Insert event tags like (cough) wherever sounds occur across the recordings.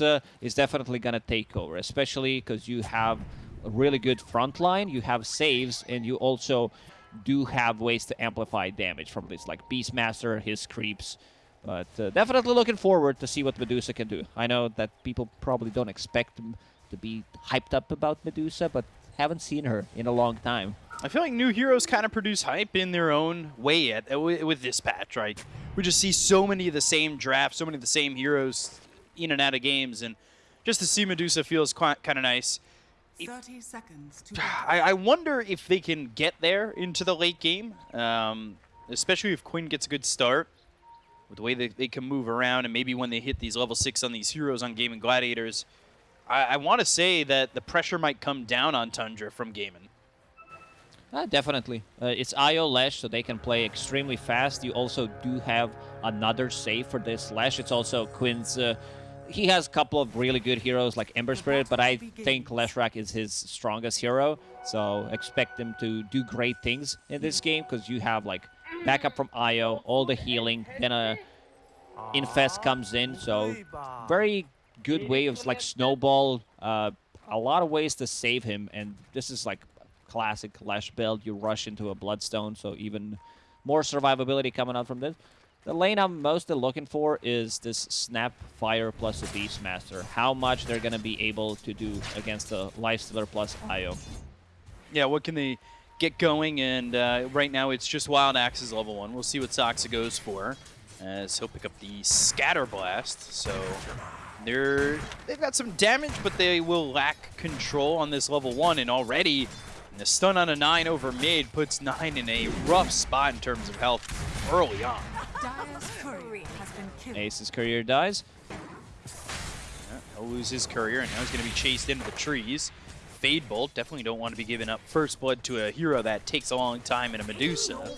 uh, is definitely going to take over, especially because you have a really good front line, you have saves, and you also do have ways to amplify damage from this, like Beastmaster, his creeps. But uh, definitely looking forward to see what Medusa can do. I know that people probably don't expect to be hyped up about Medusa, but haven't seen her in a long time. I feel like new heroes kind of produce hype in their own way at, with this patch, right? We just see so many of the same drafts, so many of the same heroes in and out of games, and just to see Medusa feels kind of nice. 30 seconds (sighs) I, I, wonder if they can get there into the late game, um, especially if Quinn gets a good start with the way that they can move around and maybe when they hit these level 6 on these heroes on Gaimin Gladiators. I, I want to say that the pressure might come down on Tundra from Gaimin. Uh, definitely. Uh, it's IO Lesh, so they can play extremely fast. You also do have another save for this Lesh. It's also Quinn's uh, he has a couple of really good heroes like Ember Spirit, but I think Leshrac is his strongest hero. So expect him to do great things in this game because you have like backup from Io, all the healing, then a Infest comes in. So very good way of like snowball. Uh, a lot of ways to save him, and this is like classic Lesh build. You rush into a Bloodstone, so even more survivability coming out from this. The lane I'm mostly looking for is this Snap Fire plus a Beastmaster. How much they're going to be able to do against the Lifestealer plus Io. Yeah, what can they get going? And uh, right now it's just Wild Axes level 1. We'll see what Saksa goes for as he'll pick up the Scatter Blast. So they're, they've got some damage, but they will lack control on this level 1. And already the stun on a 9 over mid puts 9 in a rough spot in terms of health early on. Ace's courier dies. Yeah, he'll lose his courier, and now he's going to be chased into the trees. Fade Bolt, definitely don't want to be giving up first blood to a hero that takes a long time in a Medusa. Uh,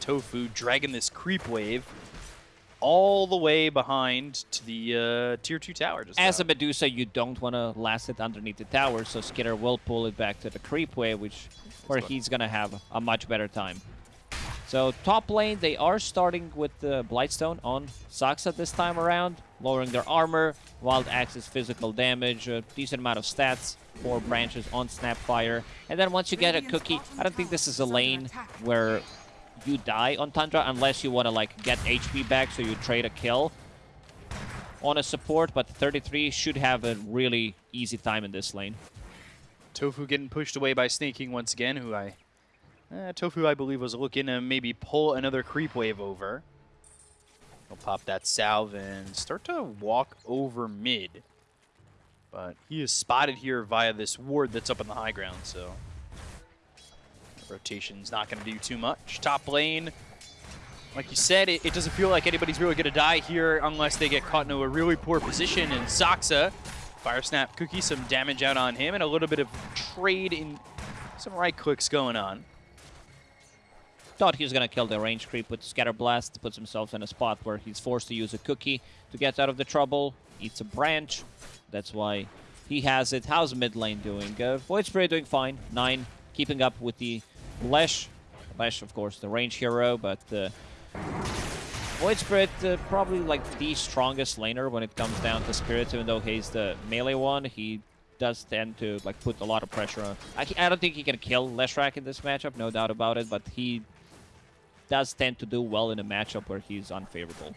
Tofu dragging this creep wave all the way behind to the uh, tier 2 tower. As a Medusa, you don't want to last it underneath the tower, so Skiter will pull it back to the creep wave, which where he's going to have a much better time. So top lane, they are starting with the Blightstone on Saksa this time around, lowering their armor, Wild Axes physical damage, a decent amount of stats, four branches on Snapfire. And then once you get a cookie, I don't think this is a lane where you die on Tundra unless you want to like get HP back so you trade a kill on a support, but 33 should have a really easy time in this lane. Tofu getting pushed away by Sneyking once again, who I uh, Tofu, I believe, was looking to maybe pull another creep wave over. He'll pop that salve and start to walk over mid. But he is spotted here via this ward that's up in the high ground, so... Rotation's not going to do too much. Top lane, like you said, it, it doesn't feel like anybody's really going to die here unless they get caught into a really poor position. And Saksa, Firesnap Cookie, some damage out on him, and a little bit of trade in some right clicks going on. Thought he was going to kill the range creep with Scatter Blast, puts himself in a spot where he's forced to use a cookie to get out of the trouble, eats a branch. That's why he has it. How's mid lane doing? Uh, Void Spirit doing fine. 9, keeping up with the Lesh. Lesh, of course, the range hero, but uh, Void Spirit uh, probably like the strongest laner when it comes down to Spirit, even though he's the melee one. He does tend to like put a lot of pressure on. I, I don't think he can kill Leshrac in this matchup, no doubt about it, but he does tend to do well in a matchup where he's unfavorable.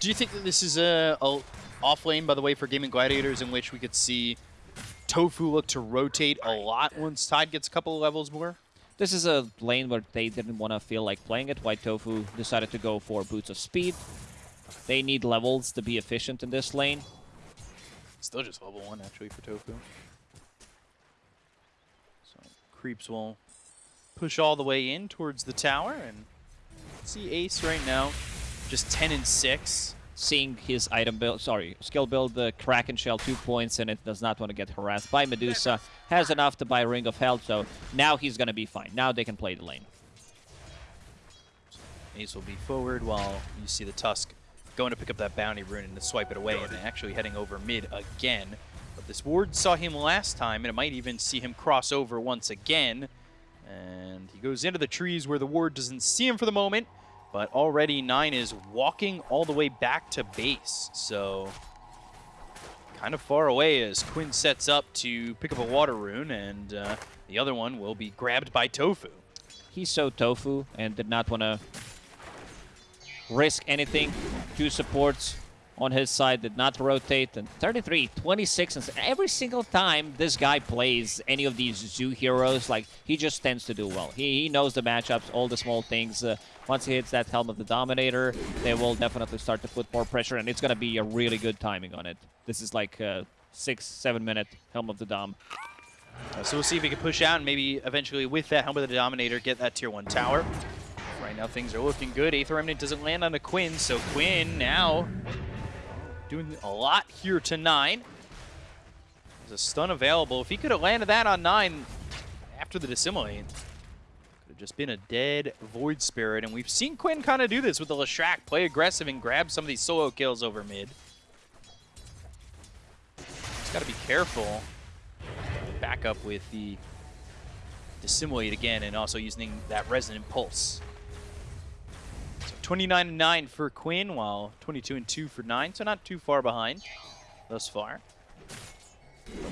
Do you think that this is a, a off lane, by the way, for Gaimin Gladiators in which we could see Tofu look to rotate a lot once Tide gets a couple of levels more? This is a lane where they didn't want to feel like playing it. White Tofu decided to go for Boots of Speed. They need levels to be efficient in this lane. Still just level 1, actually, for Tofu. So, creeps will push all the way in towards the tower, and see Ace right now, just 10 and 6. Seeing his item build, sorry, skill build the Kraken Shell two points and it does not want to get harassed by Medusa. Has enough to buy Ring of Health, so now he's going to be fine. Now they can play the lane. Ace will be forward while you see the Tusk going to pick up that bounty rune and to swipe it away and actually heading over mid again. But this ward saw him last time and it might even see him cross over once again. And he goes into the trees where the ward doesn't see him for the moment. But already Nine is walking all the way back to base, so kind of far away as Quinn sets up to pick up a water rune, and uh, the other one will be grabbed by Tofu. He's so tofu and did not want to risk anything. Two supports on his side did not rotate. And 33, 26, and every single time this guy plays any of these zoo heroes, like he just tends to do well. He, he knows the matchups, all the small things. Uh, once he hits that Helm of the Dominator, they will definitely start to put more pressure, and it's going to be a really good timing on it. This is like a six, seven minute Helm of the Dom. Uh, so we'll see if he can push out and maybe eventually with that Helm of the Dominator get that tier 1 tower. Right now things are looking good. Aether Remnant doesn't land on the Quinn, so Quinn now doing a lot here to 9. There's a stun available. If he could have landed that on 9 after the Dissimilate, could have just been a dead Void Spirit. And we've seen Quinn kind of do this with the Leshrac, play aggressive and grab some of these solo kills over mid. Just got to be careful back up with the Dissimilate again and also using that Resonant Pulse. So 29 and 9 for Quinn, while 22 and 2 for 9, so not too far behind thus far.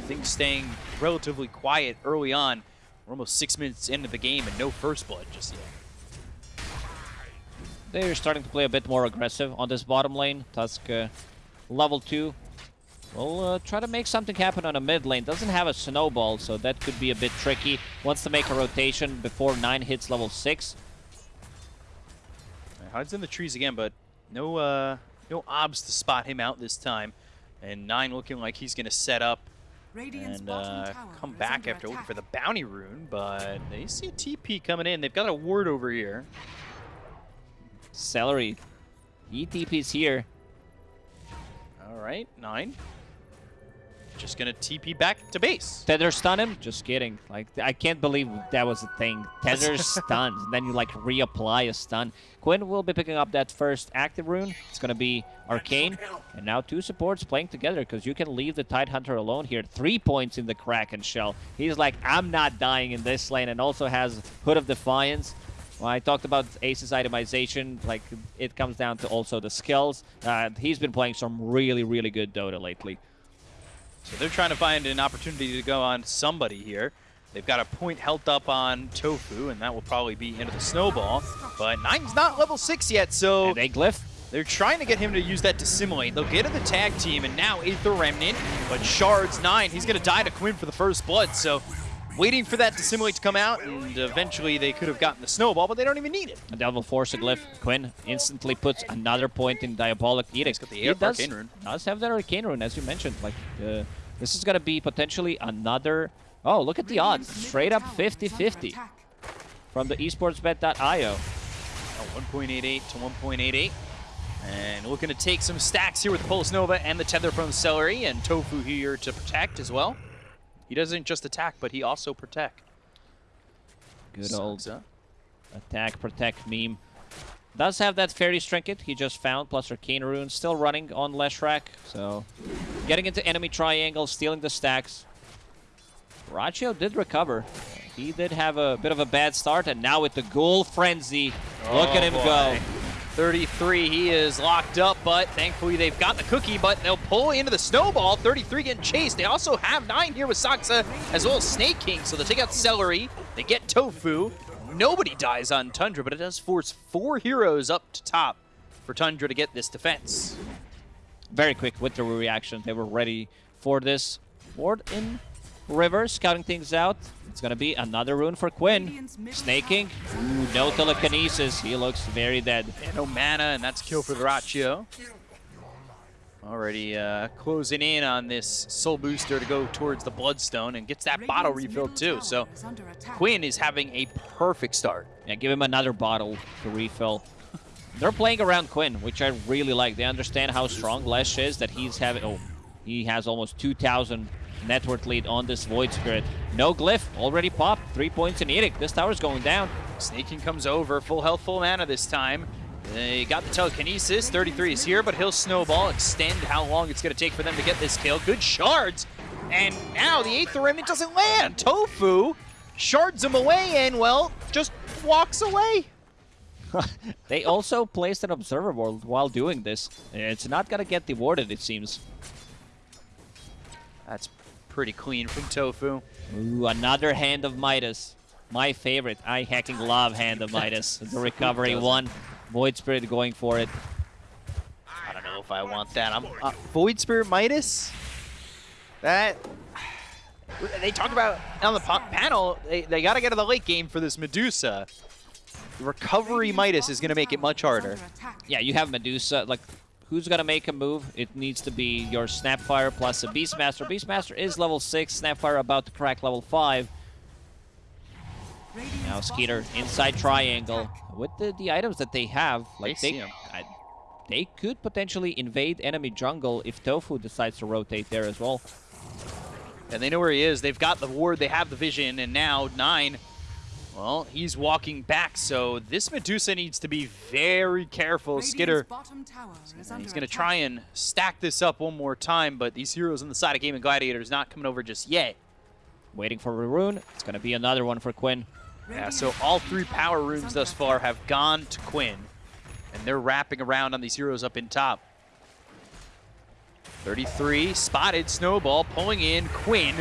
Things staying relatively quiet early on. We're almost six minutes into the game and no first blood just yet. They're starting to play a bit more aggressive on this bottom lane. Tusk uh, level 2 We'll uh, try to make something happen on a mid lane. Doesn't have a snowball, so that could be a bit tricky. Wants to make a rotation before 9 hits level 6. Hides in the trees again, but no uh, no obs to spot him out this time. And 9 looking like he's going to set up Radiant's and uh, come back under after looking for the bounty rune, but they see a TP coming in. They've got a ward over here. Seleri. ETP's here. All right, 9. Just going to TP back to base. Tether stun him? Just kidding. Like, I can't believe that was a thing. (laughs) Tether stuns, and then you, like, reapply a stun. Quinn will be picking up that first active rune. It's going to be Arcane. And now two supports playing together, because you can leave the Tide Hunter alone here. Three points in the Kraken shell. He's like, I'm not dying in this lane, and also has Hood of Defiance. Well, I talked about Ace's itemization. Like, it comes down to also the skills. Uh, he's been playing some really, really good Dota lately. So they're trying to find an opportunity to go on somebody here. They've got a point held up on Tofu, and that will probably be into the snowball. But Nine's not level 6 yet, so And they glyph. they're trying to get him to use that Dissimilate. They'll get to the tag team, and now Aether Remnant, but Shards 9, he's going to die to Quinn for the first blood, so waiting for that Dissimilate to come out, and eventually they could have gotten the snowball, but they don't even need it. A Devil Force a glyph. Quinn instantly puts another point in Diabolic Edict. got the He does, Arcane does have that Arcane Rune, as you mentioned. Like, uh, this is going to be potentially another... Oh, look at the odds. Straight up tower is under 50-50 from the esportsbet.io. Oh, 1.88 to 1.88. And looking to take some stacks here with Pulse Nova and the Tether from Seleri, and Tofu here to protect as well. He doesn't just attack, but he also protect. Good old Sucks, huh? attack, protect meme. Does have that Fairy Trinket he just found, plus Arcane Rune. Still running on Leshrac, so... Getting into enemy triangle, stealing the stacks. Rachio did recover. He did have a bit of a bad start, and now with the Ghoul Frenzy, look at Oh, him boy. go. 33, he is locked up, but thankfully they've got the cookie, but they'll pull into the snowball. 33 getting chased. They also have 9 here with Saksa, as well as Sneyking, so they take out Seleri. They get Tofu. Nobody dies on Tundra, but it does force four heroes up to top for Tundra to get this defense. Very quick with the reaction. They were ready for this. Ward in River, scouting things out. It's going to be another rune for Quinn. Sneyking. Ooh, no telekinesis. He looks very dead. And no mana, and that's kill for the Ratio. Already uh, closing in on this soul booster to go towards the Bloodstone and gets that bottle refilled too. So is. Quinn is having a perfect start. Yeah, give him another bottle to refill. They're playing around Quinn, which I really like. They understand how strong Lesh is, that he's having... Oh, he has almost 2,000 net worth lead on this Void Spirit. No glyph, already popped. Three points in Edict. This tower's going down. Sneyking comes over, full health, full mana this time. They got the telekinesis. 33 is here, but he'll snowball, extend how long it's going to take for them to get this kill. Good shards. And now the Aether Remnant doesn't land. Tofu shards him away and, well, just walks away. (laughs) they also placed an observer ward while doing this. It's not gonna get rewarded, it seems. That's pretty clean from Tofu. Ooh, another Hand of Midas. My favorite. I hacking love Hand of Midas. (laughs) The recovery one. Void Spirit going for it. I don't know if I want that. I'm uh, Void Spirit Midas. That they talk about on the panel. They, they got to get to the late game for this Medusa. Recovery Midas is going to make it much harder. Yeah, you have Medusa. Like, who's gonna make a move? It needs to be your Snapfire plus a Beastmaster. Beastmaster is level 6. Snapfire about to crack level 5. Now Skiter inside triangle. is under attack. With the, the items that they have, like They they, see 'em. I, they could potentially invade enemy jungle if Tofu decides to rotate there as well. And they know where he is. They've got the ward, they have the vision, and now Nine, well, he's walking back, so this Medusa needs to be very careful. Radiant's Skiter, bottom tower is and under he's going to try and stack this up one more time, but these heroes on the side of Gaimin Gladiators not coming over just yet. Waiting for Rune. It's gonna be another one for Quinn. Yeah, so all three power runes thus far have gone to Quinn, and they're wrapping around on these heroes up in top. 33, spotted, Snowball pulling in Quinn,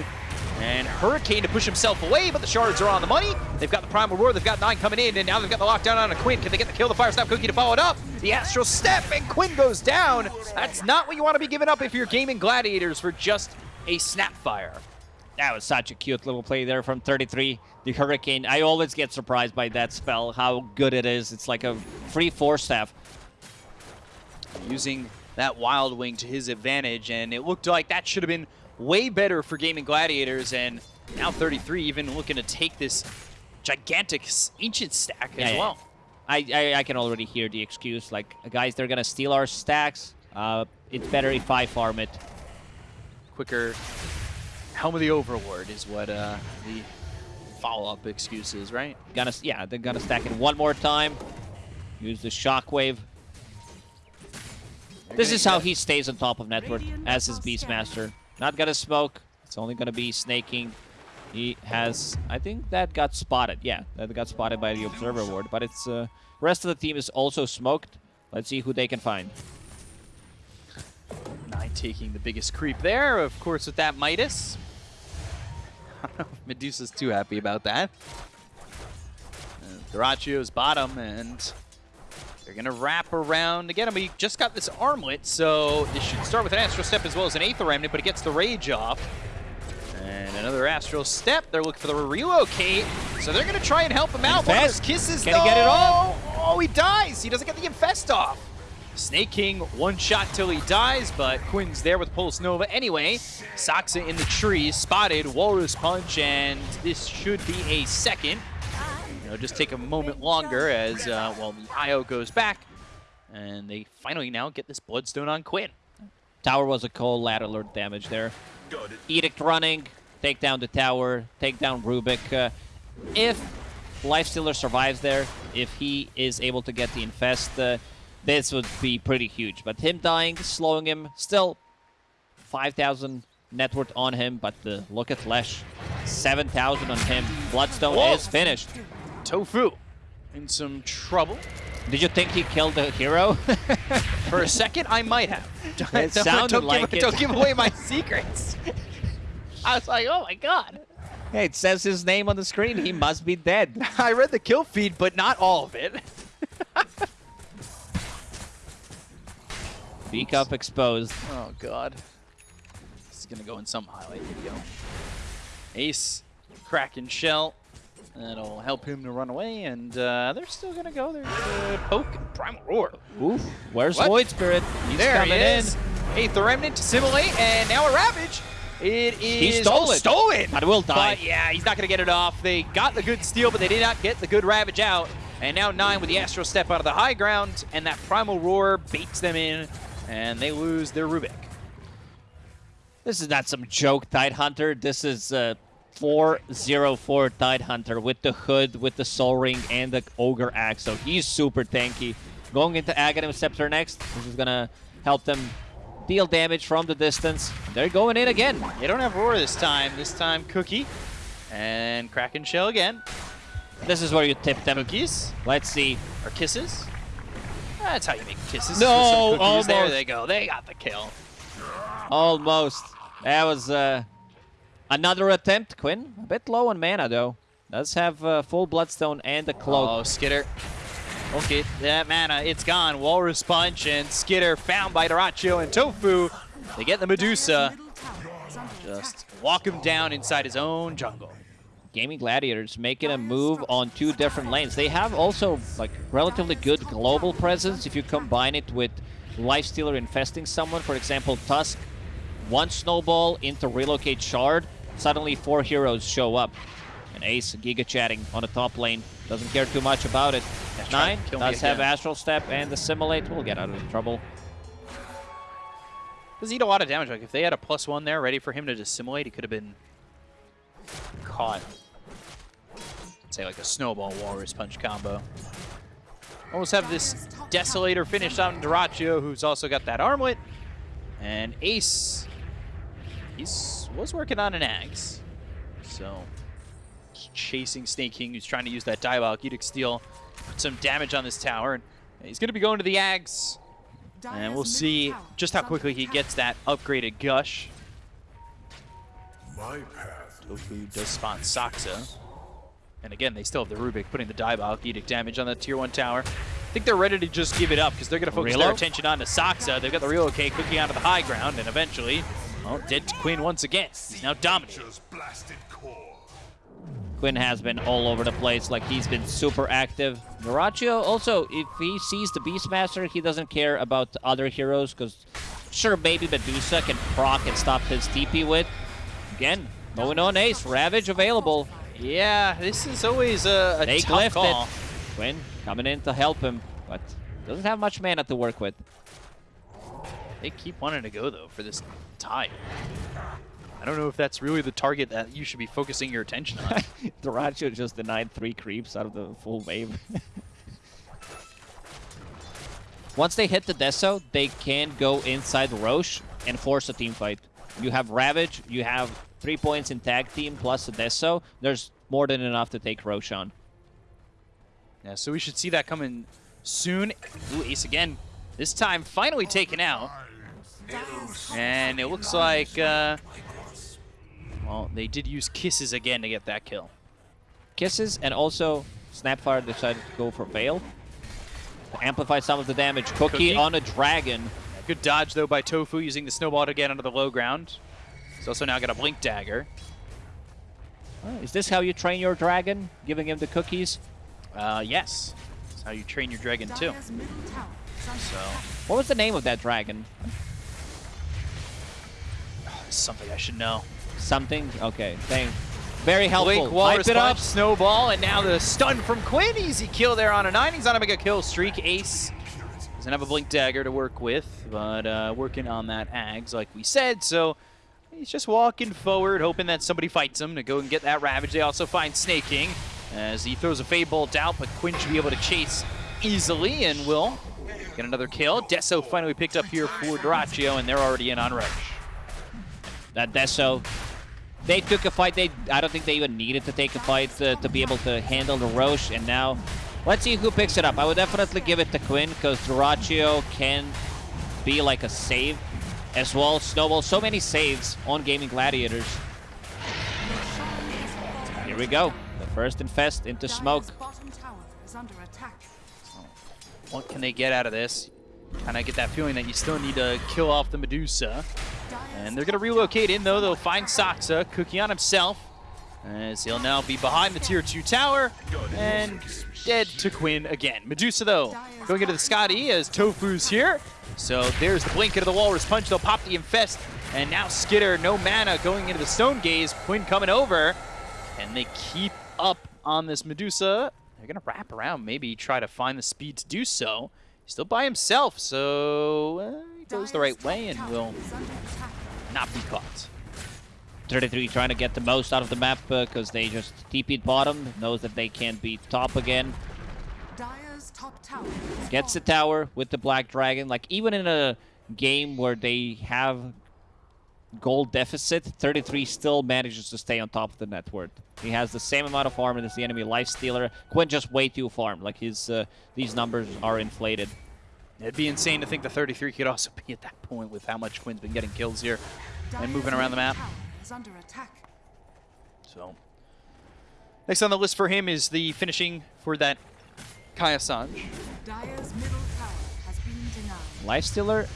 and Hurricane to push himself away, but the shards are on the money. They've got the Primal Roar, they've got Nine coming in, and now they've got the lockdown on a Quinn. Can they get the kill? The Firesnap Cookie to follow it up. The Astral Step, and Quinn goes down. That's not what you want to be giving up if you're Gaimin Gladiators for just a Snapfire. That was such a cute little play there from 33. The Hurricane. I always get surprised by that spell, how good it is. It's like a free Force Staff. using that Wild Wing to his advantage, and it looked like that should have been way better for Gaimin Gladiators, and now 33 even looking to take this gigantic Ancient stack Yeah, as yeah, well. I, I, I can already hear the excuse, like, guys, they're gonna steal our stacks. Uh, it's better if I farm it. Quicker Helm of the Overlord is what uh, the follow-up excuse is, right? Gonna, yeah, they're gonna stack it one more time. Use the shockwave. This gonna is how he stays on top of network as his Beastmaster. Not gonna smoke. It's only gonna be Sneyking. He has, I think that got spotted. Yeah, that got spotted by the Observer Ward. But it's uh, rest of the team is also smoked. Let's see who they can find. Nine taking the biggest creep there, of course, with that Midas. (laughs) Medusa's too happy about that. Uh, bottom, and they're going to wrap around Again, we just got this armlet, so this should start with an Astral Step as well as an Aether Remnant, but it gets the Rage off. And another Astral Step. They're looking for the relocate, so they're going to try and help him out. One of those kisses, Can he get it off? Oh, he dies. He doesn't get the Infest off. Sneyking, one shot till he dies, but Quinn's there with Pulse Nova anyway. Saksa in the tree, spotted, Walrus Punch, and this should be a second. You know, just take a moment longer as, uh, well, the IO goes back, and they finally now get this Bloodstone on Quinn. Tower was a collateral damage there. Edict running, take down the tower, take down Rubik. Uh, if Lifestealer survives there, if he is able to get the infest, uh, this would be pretty huge. But him dying, slowing him, still 5,000 net worth on him, but uh, look at Lesh. 7,000 on him. Bloodstone Whoa. is finished. Tofu in some trouble. Did you think he killed the hero? (laughs) For a second, I might have. (laughs) It (laughs) Don't- sounded don't like give, it. Don't give away my secrets. I was like, oh my god. hey, it says his name on the screen. He must be dead. I read the kill feed, but not all of it. Beak up exposed. Oh god. This is gonna go in some highlight video. Ace, Kraken Shell. That'll help him to run away, and uh, they're still gonna go. There's uh, Poke and Primal Roar. Oof. Where's What? Void Spirit? He's there coming he is. in. Aether Remnant Dissimilate, and now a Ravage. It is he stole it. stolen. But will die. But yeah, he's not going to get it off. They got the good steal, but they did not get the good Ravage out. And now Nine with the Astral Step out of the high ground, and that Primal Roar baits them in, and they lose their Rubik. This is not some joke Tide Hunter. This is uh, 404 Tide Hunter with the hood, with the Soul Ring, and the Ogre Axe. So he's super tanky. Going into Aghanim Scepter next. This is going to help them deal damage from the distance. They're going in again. They don't have Roar this time. This time Cookie, and Kraken Shell again. This is where you tip them. Cookies Let's see. or kisses? That's how you make kisses. No, cookies. There they go. They got the kill. Almost. That was uh, another attempt. Quinn, a bit low on mana, though. Does have uh, full Bloodstone and a Cloak. Oh, Skiter. Okay, that mana, it's gone. Walrus Punch and Skiter found by Dyrachyo and Tofu. They get the Medusa. Middle tower is under Just walk him down inside his own jungle. Gaimin Gladiators making a move on two different lanes. They have also like relatively good global presence if you combine it with Lifestealer infesting someone. For example, Tusk, one snowball into relocate shard, suddenly four heroes show up. And Ace Giga chatting on the top lane. Doesn't care too much about it. Yeah, Nine to kill me does have. Astral Step and Assimilate. We'll get out of trouble. Does eat a lot of damage. Like if they had a plus one there ready for him to Dissimilate, he could have been caught. Say like a snowball walrus punch combo. Almost have this desolator finished on Dyrachyo, who's also got that armlet. And Ace, he's was working on an axe. So he's chasing Sneyking, who's trying to use that Diabolic Edict Steel, put some damage on this tower. And he's going to be going to the axe. And we'll see just how quickly he gets that upgraded gush. My path Tofu does spawn Saksa. And again, they still have the Rubik putting the Diabolic Edict damage on the tier 1 tower. I think they're ready to just give it up because they're going to focus their attention on the Saksa. They've got the relocate cooking onto the high ground, and eventually, well, dead to Quinn once again. He's now dominating. just blasted core. Quinn has been all over the place, like he's been super active. Miraccio also, if he sees the Beastmaster, he doesn't care about other heroes, because sure, maybe Medusa can proc and stop his TP with. Again, going on Ace, Ravage available. Yeah, this is always a, a They tough glyphed call. it. Quinn coming in to help him, but doesn't have much mana to work with. They keep wanting to go, though, for this tie. I don't know if that's really the target that you should be focusing your attention on. (laughs) Dyrachyo just denied three creeps out of the full wave. (laughs) Once they hit the Deso, they can go inside the Rosh and force a team fight. You have Ravage, you have three points in tag team plus a Deso. There's more than enough to take Rosh on. Yeah, so we should see that coming soon. Ooh, Ace again. This time finally taken out. And it looks like, uh, well, they did use kisses again to get that kill. Kisses and also Snapfire decided to go for Veil. To amplify some of the damage. Cookie, Cookie. on a Dragon. Good dodge, though, by Tofu using the snowball to get onto the low ground. He's also now got a blink dagger. Oh, is this how you train your dragon? Giving him the cookies? Uh, yes. That's how you train your dragon, too. Dire's middle tower is under So. What was the name of that dragon? This is something I should know. Something? Okay, thank Very helpful. Blink, Walrus it up. Snowball, and now the stun from Quinn. Easy kill there on a 9. He's on a mega kill streak. Ace doesn't have a Blink Dagger to work with, but uh, working on that Ags like we said, so he's just walking forward, hoping that somebody fights him to go and get that Ravage. They also find Sneyking as he throws a Fade Bolt out, but Quinn should be able to chase easily and will get another kill. Deso finally picked up here for Dyrachyo, and they're already in on Rush. That Deso. They took a fight. They I don't think they even needed to take a fight uh, to be able to handle the Rosh. And now, let's see who picks it up. I would definitely give it to Quinn because Dyrachyo can be like a save as well. Snowball, so many saves on Gaimin Gladiators. Here we go. The first infest into smoke. bottom tower is under attack. What can they get out of this? Kind of get that feeling that you still need to kill off the Medusa. And they're going to relocate in, though. They'll find Saksa, Cookie on himself, as he'll now be behind the Tier 2 tower and dead to Quinn again. Medusa, though, going into the Scotty as Tofu's here. So there's the blink into the Walrus Punch. They'll pop the Infest. And now Skiter, no mana, going into the Stone Gaze. Quinn coming over. And they keep up on this Medusa. They're going to wrap around, maybe try to find the speed to do so. He's still by himself, so uh, he goes the right way and will tower is under attack. not be caught. 33 trying to get the most out of the map because they just TP'd bottom. Knows that they can't beat top again. Top tower gets the tower with the black dragon like even in a game where they have gold deficit, 33 still manages to stay on top of the net worth. He has the same amount of farm as the enemy life stealer. Quinn just way too farmed. Like his uh, these numbers are inflated. It'd be insane to think the 33 could also be at that point with how much Quinn's been getting kills here and moving around the map. Tower is under attack. So next on the list for him is the finishing for that Kaya Sange. Dire's middle tower has been denied. Life stealer,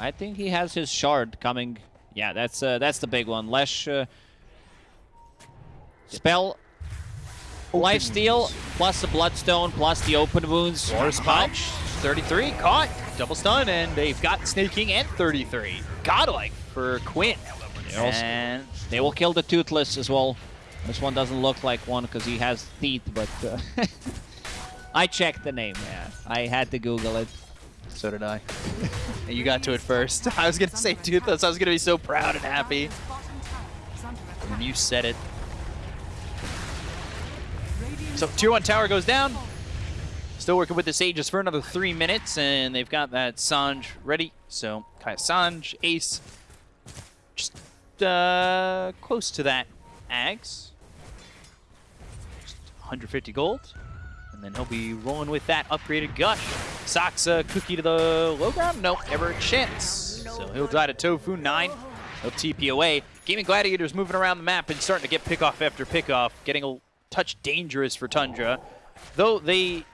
I think he has his shard coming. Yeah, that's uh, that's the big one. Lesh uh, spell. Life steal plus the bloodstone plus the open wounds. Force punch, 33, caught, double stun, and they've got Sneyking and 33. Godlike for Quinn. They And They will kill the toothless as well. This one doesn't look like one because he has teeth, but uh, (laughs) I checked the name. Yeah, I had to Google it. so did I. and you got to it first. (laughs) I was going to say Toothless. I was going to be so proud and happy. Dire's bottom tower is under attack. And you said it. So tier one tower goes down. Still working with the Sages for another three minutes, and they've got that Sange ready. So Kaya Sange, Ace, just uh, close to that Ags. Just 150 gold. And then he'll be rolling with that upgraded Gush. Saksa cookie to the low ground? Nope, never a chance. So he'll die to Tofu 9. He'll TP away. Gaimin Gladiators moving around the map and starting to get pickoff after pickoff, getting a touch dangerous for Tundra. Though they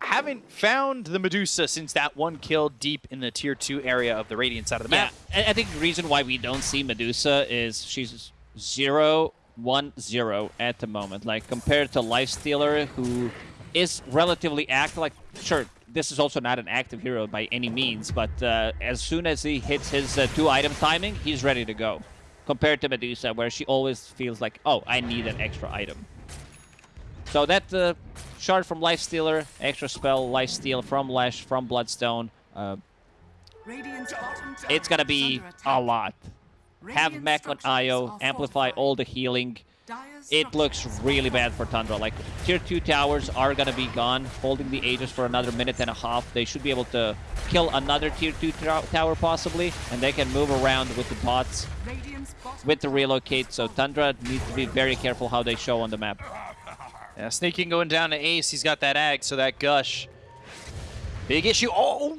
haven't found the Medusa since that one kill deep in the tier 2 area of the Radiant side of the map. I I think the reason why we don't see Medusa is she's zero one zero at the moment. Like compared to Lifestealer, who is relatively active. Like sure, this is also not an active hero by any means, but uh, as soon as he hits his uh, two item timing, he's ready to go. Compared to Medusa, where she always feels like, oh, I need an extra item. So that uh, shard from Lifestealer, extra spell, Lifesteal from Lesh, from Bloodstone. Uh, Radiant's bottom tower it's gonna be a lot. Have Mek on IO, amplify all the healing. It looks really bad for Tundra. Like, tier 2 towers are gonna be gone, holding the Aegis for another minute and a half. They should be able to kill another tier 2 tower possibly, and they can move around with the bots with the relocate. So. Tundra needs to be very careful how they show on the map. Yeah, Sneyking going down to Ace. He's got that Ag, so that Gush. Big issue. Oh!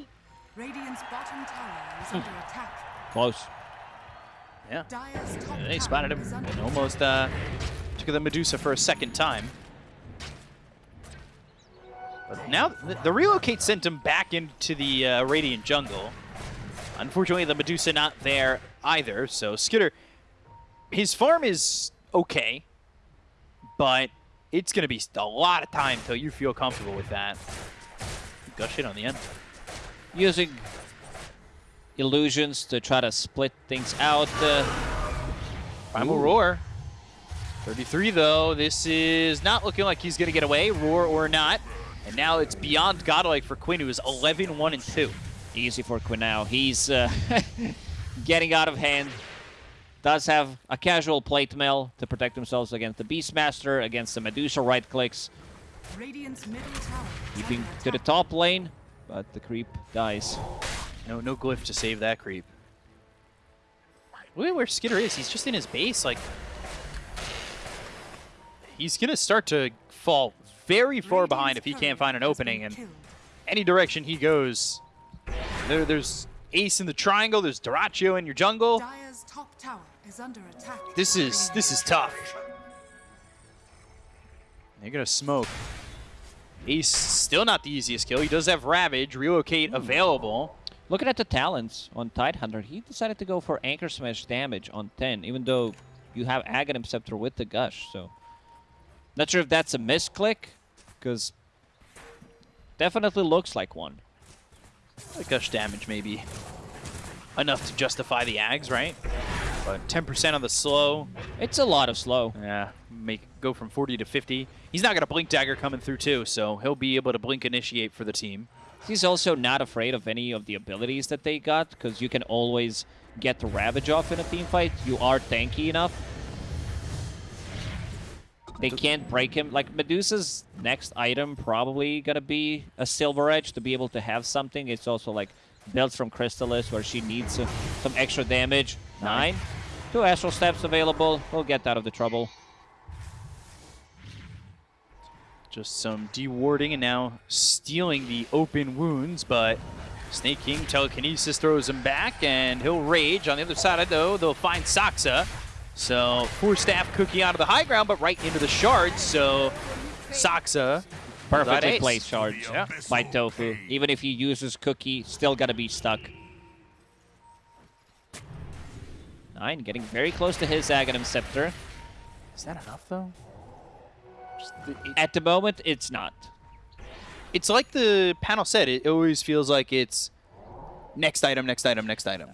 Radiant's bottom tower is under attack. Close. Yeah. Top They spotted him and almost uh, took the Medusa for a second time. But now the, the relocate sent him back into the uh, Radiant jungle. Unfortunately, the Medusa not there either. So Skiter, his farm is okay, but it's going to be a lot of time till you feel comfortable with that. Gush it on the end. Using illusions to try to split things out. Uh, Primal Ooh. Roar. 33 though. This is not looking like he's going to get away, Roar or not. And now it's beyond godlike for Quinn, who is 11 1 and 2. easy for Quinn now. He's uh, (laughs) getting out of hand. Does have a casual plate mail to protect themselves against the Beastmaster, against the Medusa right clicks, Radiant's middle tower keeping under to the top lane, but the creep dies. No, no glyph to save that creep. Look at where Skiter is. He's just in his base. Like, he's going to start to fall very far Radiant's behind if he can't find an opening. And any direction he goes, there, there's Ace in the triangle. There's Dyrachyo in your jungle. Dire's top tower is under attack. This is this is tough. They're gonna smoke. Ace still not the easiest kill. He does have Ravage, relocate available. Looking at the talents on Tidehunter, he decided to go for Anchor Smash damage on 10, even though you have Aghanim Scepter with the Gush, so... Not sure if that's a misclick, because definitely looks like one. Gush damage maybe enough to justify the Ags, right? But 10% on the slow. It's a lot of slow. Yeah, make go from 40 to 50. He's not gonna blink dagger coming through too, so he'll be able to blink initiate for the team. He's also not afraid of any of the abilities that they got, because you can always get the Ravage off in a team fight. You are tanky enough. They can't break him. Like, Medusa's next item probably gonna be a Silver Edge to be able to have something. It's also, like, built from Crystalys, where she needs uh, some extra damage. Nine. Two Astral Steps available. We'll get out of the trouble. Just some dewarding and now stealing the open wounds, but Sneyking telekinesis throws him back and he'll rage. On the other side, though, they'll find Saksa. So Force Staff cookie out of the high ground, but right into the shards. So Saksa Perfectly ace. placed charge Yeah. by Tofu. Even if he uses Cookie, still gotta be stuck. Nine getting very close to his Aghanim Scepter. Is that enough though? The- At the moment, it's not. It's like the panel said. It always feels like it's next item, next item, next item.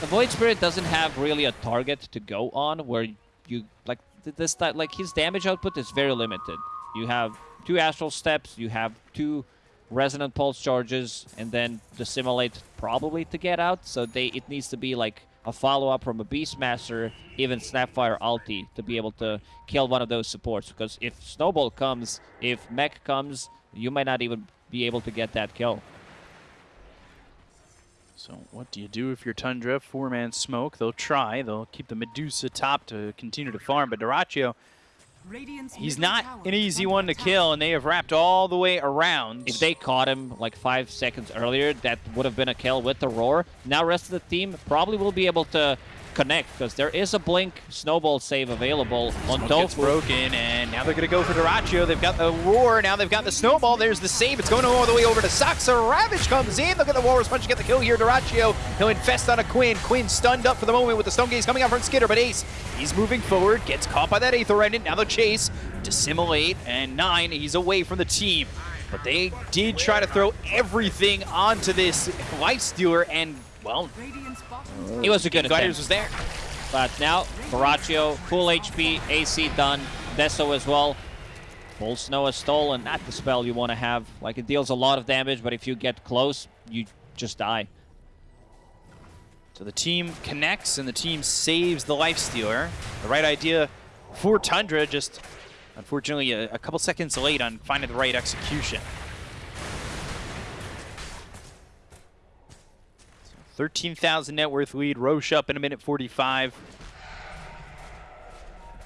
The Void Spirit doesn't have really a target to go on where you like this type like his damage output is very limited. You have two astral steps, you have two resonant pulse charges, and then Dissimilate probably to get out. So they it needs to be like a follow up from a Beastmaster, even Snapfire ulti to be able to kill one of those supports. Because if Snowball comes, if Mek comes, you might not even be able to get that kill. So what do you do if you're Tundra? Four-man smoke. They'll try. They'll keep the Medusa top to continue to farm. But Dyrachyo, he's not an easy one to kill, and they have wrapped all the way around. If they caught him like five seconds earlier, that would have been a kill with the roar. Now rest of the team probably will be able to connect because there is a blink snowball save available on Tofu. broken, and now they're going to go for Dyrachyo. They've got the roar. Now they've got the snowball. There's the save. It's going all the way over to Saksa. Ravage comes in. Look at the Walrus Punch to get the kill here. Dyrachyo, he'll infest on a Quinn. Quinn stunned up for the moment with the Stone Gaze coming out from Skiter, but Ace, he's moving forward, gets caught by that Aether Remnant. Now the chase, Dissimilate, and nine, he's away from the team. But they did try to throw everything onto this Life Stealer, and, well, Radiant's He was a good Gladiators attempt. was there. But now, Baraccio, full HP, AC done, Deso as well. Full Snow is stolen, not the spell you want to have. Like, it deals a lot of damage, but if you get close, you just die. So the team connects and the team saves the Life Stealer. The right idea for Tundra, just unfortunately a, a couple seconds late on finding the right execution. 13,000 net worth lead. Rosh up in a minute 45.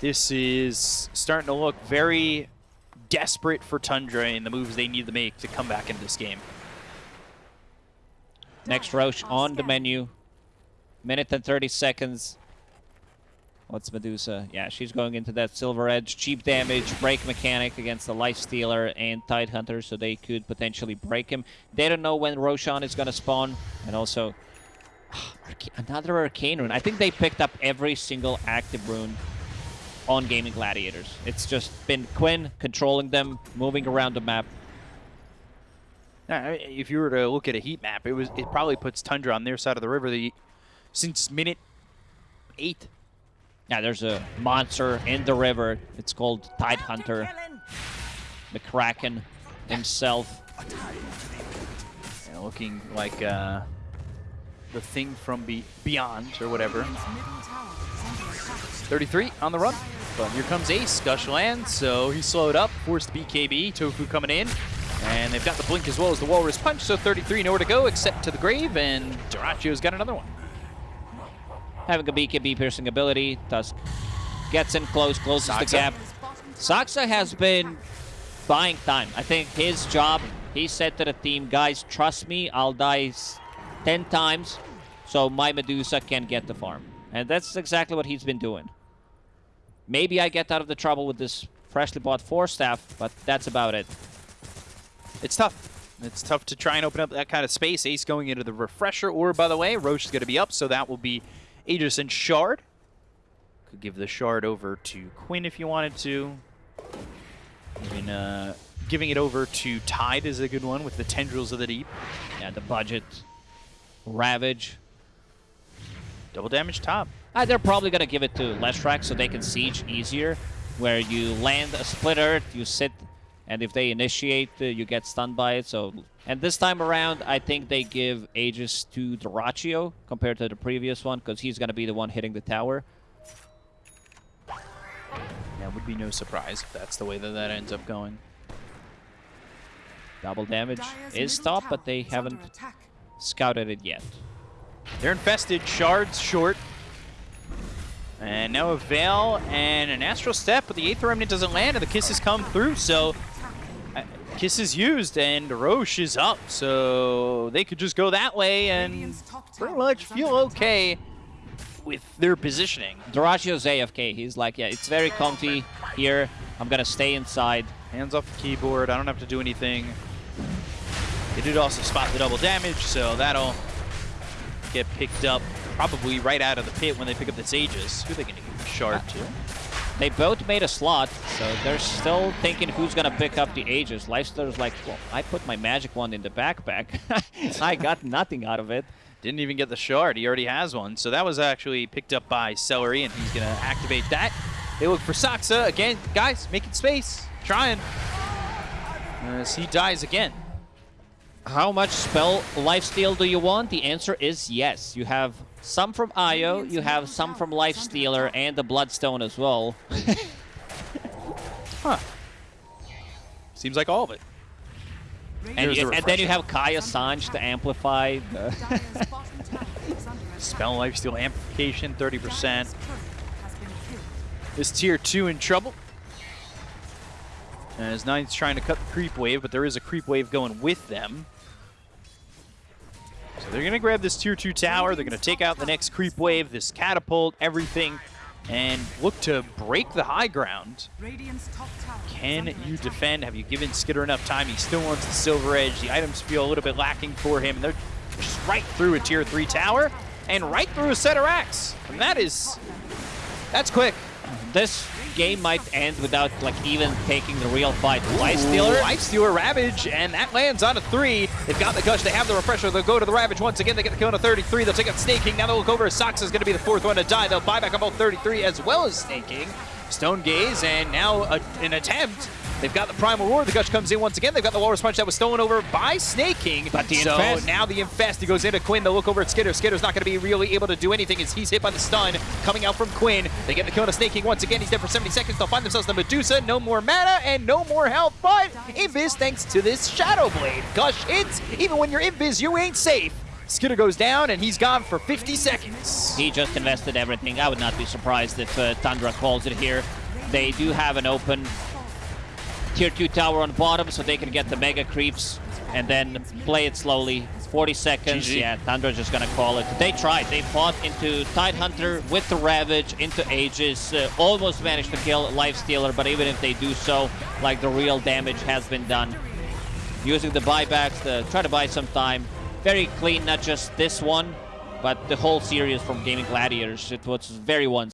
This is starting to look very desperate for Tundra and the moves they need to make to come back into this game. Next Rosh on the menu. Minute and 30 seconds. What's Medusa? Yeah, she's going into that Silver Edge. Cheap damage, break mechanic against the Life Stealer and Tide Hunter, so they could potentially break him. They don't know when Roshan is going to spawn. And also, (sighs) Another Arcane Rune. I think they picked up every single active rune on Gaimin Gladiators. It's just been Quinn controlling them, moving around the map. If you were to look at a heat map, it was it probably puts Tundra on their side of the river the since minute eight. Yeah, there's a monster in the river. It's called Tide Hunter. The Kraken himself. Looking like uh, the thing from be beyond or whatever. Radiant's middle tower is under attack. 33 on the run. But here comes Ace. Gush lands, so he slowed up. Forced BKB. Tofu coming in. And they've got the blink as well as the Walrus Punch, so 33 nowhere to go except to the grave, and Dyrachyo's got another one. Having a BKB piercing ability. Tusk gets in close, closes the gap. Radiant's bottom Saksa has been buying time. I think his job, he said to the team, guys, trust me, I'll die s- 10 times so my Medusa can get the farm. And that's exactly what he's been doing. Maybe I get out of the trouble with this freshly bought Force Staff, but that's about it. It's tough. It's tough to try and open up that kind of space. Ace going into the refresher orb, by the way. Rosh is going to be up, so that will be Aegis and Shard. Could give the Shard over to Quinn if you wanted to. Even, uh, giving it over to Tide is a good one with the Tendrils of the Deep. Yeah, the budget. Ravage. Double damage top. Uh, they're probably going to give it to Leshrac so they can siege easier, where you land a split earth, you sit, and if they initiate, uh, you get stunned by it. So, And this time around, I think they give Aegis to Dyrachyo compared to the previous one, because he's going to be the one hitting the tower. That would be no surprise if that's the way that that ends up going. Double damage Dire's is middle top, but they haven't attack. Scouted it yet. They're infested. Shards short. And now a Veil and an Astral Step, but the Aether Remnant doesn't land, and the Kisses come through, so... uh, Kiss is used, and Rosh is up, so they could just go that way and pretty much feel okay with their positioning. Dyrachyo's AFK. He's like, yeah, it's very comfy here. I'm gonna stay inside. Hands off the keyboard, I don't have to do anything. They did also spot the double damage, so that'll get picked up probably right out of the pit when they pick up the Aegis. Who are they going to give a shard to? They both made a slot, so they're still thinking who's gonna pick up the Aegis. Lifestealer's like, well, I put my magic wand in the backpack. (laughs) I got nothing out of it. Didn't even get the shard. He already has one. So that was actually picked up by Seleri, and he's going to activate that. They look for Saksa. Again, guys, making space. Trying. As he dies again. How much spell lifesteal do you want? The answer is yes. You have some from Io, you have some from Lifestealer, and the Bloodstone as well. (laughs) Huh. Seems like all of it. and, you- the and then you have Kaya Sange to amplify. The (laughs) Spell Lifesteal Amplification, 30%. Is tier 2 in trouble? As Nine's trying to cut the creep wave, but there is a creep wave going with them. So they're going to grab this tier 2 tower. They're going to take out the next creep wave, this catapult, everything, and look to break the high ground. Can you defend? Have you given Skiter enough time? He still wants the Silver Edge. The items feel a little bit lacking for him. And they're just right through a tier 3 tower and right through a set of racks. And that is... That's quick. this game might end without like even taking the real fight. Lifestealer. Lifestealer Ravage, and that lands on a three. They've got the Gush, they have the Refresher, they'll go to the Ravage once again, they get the kill on a 33, they'll take out Sneyking, now they'll look over, Sox is going to be the fourth one to die, they'll buy back on both 33 as well as Sneyking. Stone Gaze, and now a, an attempt. They've got the Primal Roar, the Gush comes in once again, they've got the Walrus Punch that was stolen over by Sneyking. But the so Infest- now the Infest, he goes into Quinn, they'll look over at Skiter, Skiter's not going to be really able to do anything as he's hit by the stun coming out from Quinn. They get the kill on a Sneyking once again, he's dead for 70 seconds, they'll find themselves the Medusa, no more mana and no more health, but Invis thanks to this Shadow Blade. Gush hits, even when you're Invis, you ain't safe. Skiter goes down and he's gone for 50 seconds. He just invested everything. I would not be surprised if uh, Tundra calls it here. They do have an open tier 2 tower on bottom, so they can get the mega creeps and then play it slowly. 40 seconds, GG. yeah, Tundra's just gonna call it. They tried. They fought into Tidehunter with the Ravage, into Aegis, uh, almost managed to kill Lifestealer, but even if they do so, like the real damage has been done. Using the buybacks to try to buy some time. Very clean, not just this one, but the whole series from Gaimin Gladiators. It was very one